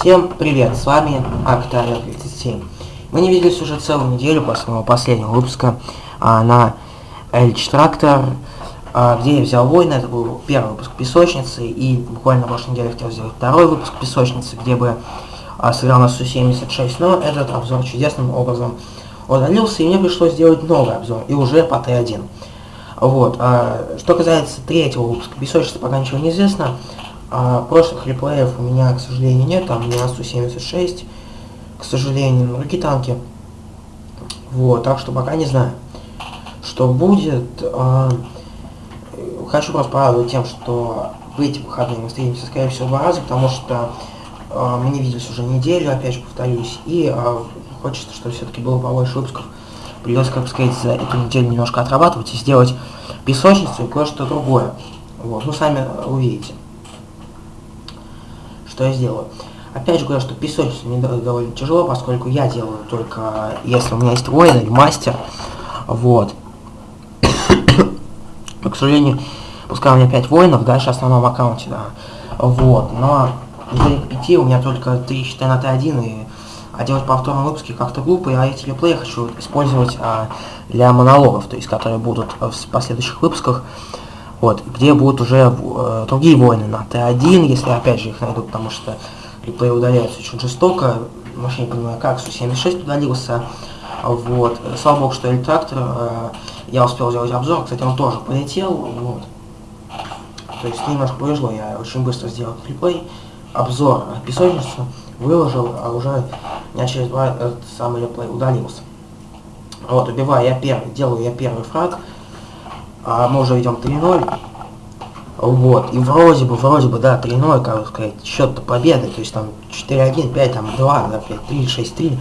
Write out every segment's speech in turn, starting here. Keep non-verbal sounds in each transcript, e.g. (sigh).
Всем привет, с вами Актария 37. Мы не виделись уже целую неделю после моего последнего выпуска а, на Эльч Трактор, а, где я взял войны, это был первый выпуск Песочницы, и буквально на прошлой неделе хотел сделать второй выпуск Песочницы, где бы а, сыграл на Су-76, но этот обзор чудесным образом удалился, и мне пришлось сделать новый обзор, и уже по Т1. Вот, а, что касается третьего выпуска Песочницы, пока ничего не известно, а прошлых реплеев у меня, к сожалению, нет, там не Су-76, к сожалению, другие танки. Вот, так что пока не знаю, что будет. А, хочу просто порадовать тем, что в эти выходные мы встретимся, скорее всего, два раза, потому что а, мы не виделись уже неделю, опять же повторюсь, и а, хочется, чтобы все-таки было побольше выпусков. Придется, как сказать, за эту неделю немножко отрабатывать и сделать песочницу и кое-что другое. Вот, ну сами увидите что я сделаю. Опять же говорю, что песочницу мне довольно тяжело, поскольку я делаю только, если у меня есть воин или мастер, вот. (coughs) Но, к сожалению, пускай у меня 5 воинов, дальше в основном аккаунте, да. Вот, но из этих 5 у меня только 3 считай на Т1, и а делать повторные выпуски как-то глупо, а эти реплеи хочу использовать а, для монологов, то есть которые будут в последующих выпусках вот, где будут уже э, другие войны на Т1, если опять же их найду, потому что реплей удаляются очень жестоко, вообще не понимаю как, Су-76 удалился, вот, слава богу, что Эльтрактор, э, я успел сделать обзор, кстати, он тоже полетел, вот, то есть немножко повезло, я очень быстро сделал реплей, обзор песочницу, выложил, а уже дня через два этот самый реплей удалился. Вот, убиваю я первый, делаю я первый фраг, а мы уже идем 3-0. Вот, и вроде бы, вроде бы, да, 3-0, как сказать, счет-то победы, то есть там 4-1, 5, там 2, да, 5, 3, 6-3,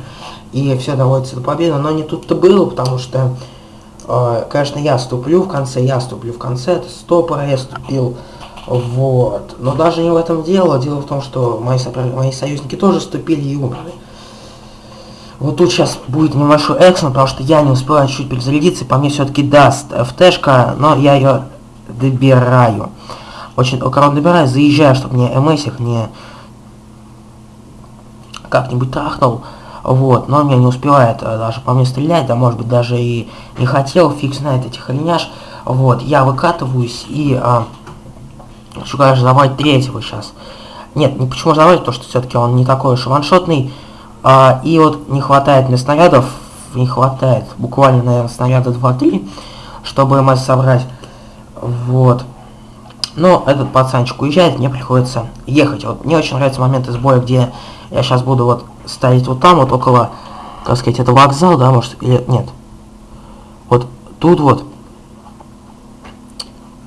и все доводится до победы, но не тут-то было, потому что, э, конечно, я ступлю в конце, я ступлю в конце, это стопор я ступил, вот, но даже не в этом дело, дело в том, что мои, мои союзники тоже ступили и умерли. Вот тут сейчас будет небольшой экшен, потому что я не успеваю чуть перезарядиться, по мне все-таки даст ФТшка, но я ее добираю. Очень аккуратно добираю, заезжаю, чтобы мне МСик не как-нибудь трахнул. Вот, но меня не успевает а, даже по мне стрелять, да может быть даже и не хотел, фиг знает этих оленяш. Вот, я выкатываюсь и а, хочу, конечно, забрать третьего сейчас. Нет, не почему забрать, потому что все-таки он не такой уж ваншотный. А, и вот не хватает мне снарядов, не хватает буквально, наверное, снаряда 2-3, чтобы МС собрать. Вот. Но этот пацанчик уезжает, мне приходится ехать. Вот мне очень нравится момент из боя, где я сейчас буду вот ставить вот там, вот около, как сказать, это вокзал, да, может, или нет. Вот тут вот.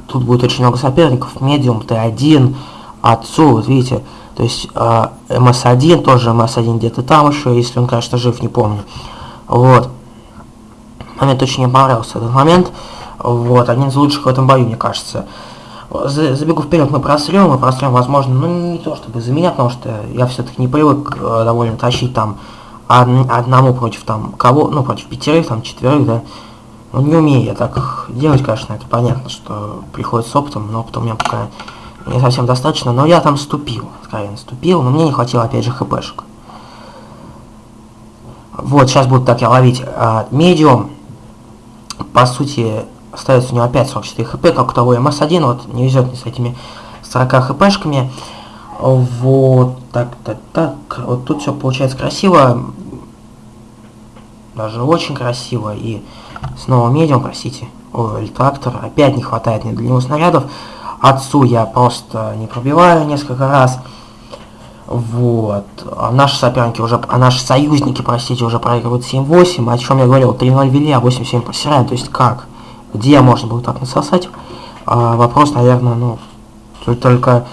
Тут будет очень много соперников. Медиум, Т1, отцу, вот видите, то есть э, МС-1, тоже МС-1 где-то там еще, если он, конечно, жив, не помню. Вот. Момент очень понравился, этот момент. Вот, один из лучших в этом бою, мне кажется. Забегу вперед, мы просрем, мы просрем, возможно, ну не то чтобы за меня, потому что я все-таки не привык э, довольно тащить там одному против там кого, ну против пятерых, там четверых, да. Ну не умею я так делать, конечно, это понятно, что приходит с опытом, но опыта у меня пока не совсем достаточно, но я там ступил, откровенно ступил, но мне не хватило, опять же, хпшек. Вот, сейчас буду так я ловить а, медиум. По сути, остается у него опять 44 хп, как у того МС-1, вот, не везет мне с этими 40 хпшками. Вот, так, так, так, вот тут все получается красиво. Даже очень красиво. И снова медиум, простите, о, трактор. Опять не хватает мне для него снарядов. Отцу я просто не пробиваю несколько раз. Вот. А наши соперники уже, а наши союзники, простите, уже проигрывают 7-8. О чем я говорил, 3-0 вели, а 8-7 просираем. То есть как? Где можно было так насосать? А, вопрос, наверное, ну, только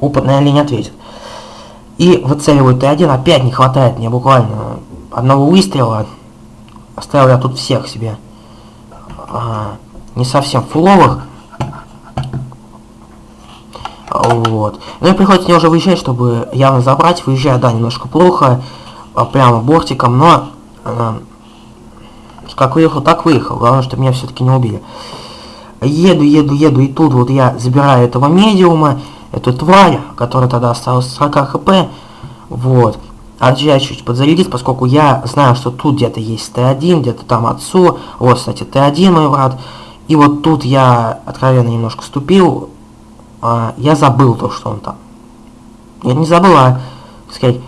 опытная линия ответит. И выцеливают Т1, опять не хватает мне буквально одного выстрела. Оставил я тут всех себе. А, не совсем фуловых. Вот. Ну и приходится мне уже выезжать, чтобы явно забрать. Выезжаю, да, немножко плохо. А, прямо бортиком, но... Э, как выехал, так выехал. Главное, чтобы меня все-таки не убили. Еду, еду, еду, и тут вот я забираю этого медиума, эту тварь, которая тогда осталась 40 хп. Вот. Отжать чуть подзарядить, поскольку я знаю, что тут где-то есть Т1, где-то там отцу. Вот, кстати, Т1 мой брат. И вот тут я откровенно немножко ступил. А, я забыл то, что он там. Я не забыл, а, так сказать,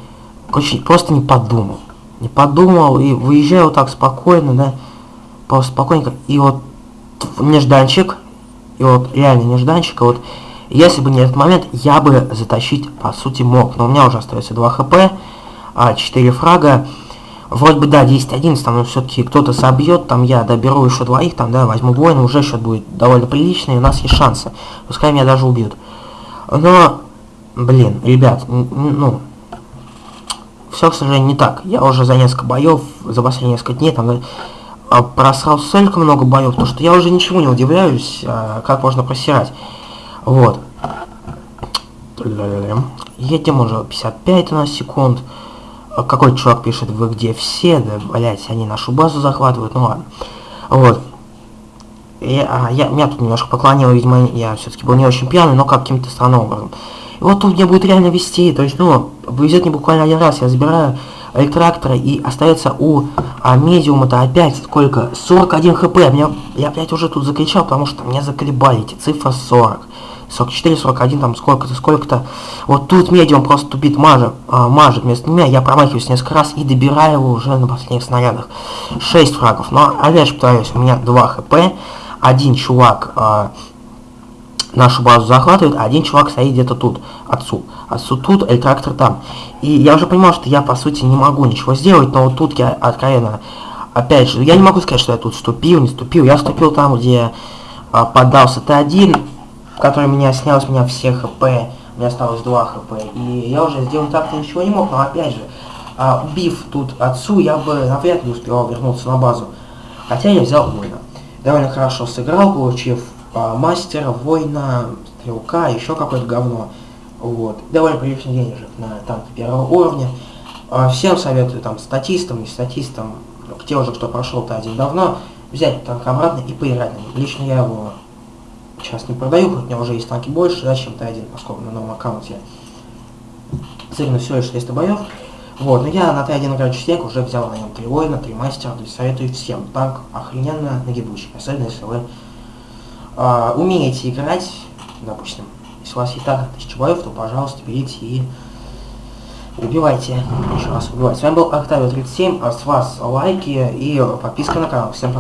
очень, просто не подумал. Не подумал и выезжаю вот так спокойно, да, просто спокойненько. И вот нежданчик, и вот реально нежданчик, вот если бы не этот момент, я бы затащить, по сути, мог. Но у меня уже остается 2 хп, а 4 фрага. Вроде бы, да, 10-11, там, но все-таки кто-то собьет, там я доберу еще двоих, там, да, возьму воина, уже счет будет довольно приличный, у нас есть шансы. Пускай меня даже убьют. Но, блин, ребят, ну, все, к сожалению, не так. Я уже за несколько боев, за последние несколько дней, там, да, просрал столько много боев, потому что я уже ничего не удивляюсь, а, как можно просирать. Вот. Едем уже 55 у нас секунд. А какой чувак пишет, вы где все? Да, блять, они нашу базу захватывают, ну ладно. Вот. Я, я, меня тут немножко поклонило, видимо, я все-таки был не очень пьяный, но каким-то странным образом. И вот тут мне будет реально вести, то есть, ну, повезет мне буквально один раз, я забираю электроактора и остается у а, медиума-то опять сколько? 41 хп. Меня, я опять уже тут закричал, потому что меня заколебали эти цифры 40. 44, 41, там сколько-то, сколько-то. Вот тут медиум просто тупит, мажет, а, мажет вместо меня, я промахиваюсь несколько раз и добираю его уже на последних снарядах. 6 фрагов. Но опять же повторюсь, у меня 2 хп, один чувак а, нашу базу захватывает, а один чувак стоит где-то тут, отцу. Отцу тут, электроактор там. И я уже понимал, что я, по сути, не могу ничего сделать, но вот тут я откровенно... Опять же, я не могу сказать, что я тут ступил, не ступил. Я ступил там, где а, поддался Т1, который меня снял с меня все хп. У меня осталось 2 хп. И я уже сделать так-то ничего не мог, но опять же, а, убив тут отцу, я бы навряд ли успевал вернуться на базу. Хотя я взял воина. Довольно хорошо сыграл, получив а, мастера, воина, стрелка, еще какое-то говно. Вот. Довольно приличный денежек на танк первого уровня. А, всем советую там статистам, не статистам, те уже, кто прошел-то один давно, взять танк обратно и поиграть на нем. Лично я его сейчас не продаю, хоть у меня уже есть танки больше, да, чем Т1, поскольку на новом аккаунте цельно всего лишь 300 боев. Вот, но я на Т1 играю частенько, уже взял на нем 3 воина, 3 мастера, то есть советую всем. Танк охрененно нагибучий, особенно если вы э, умеете играть, допустим, если у вас и так 1000 боев, то, пожалуйста, берите и убивайте. Еще раз убивайте. С вами был Октавио 37, а с вас лайки и подписка на канал. Всем пока.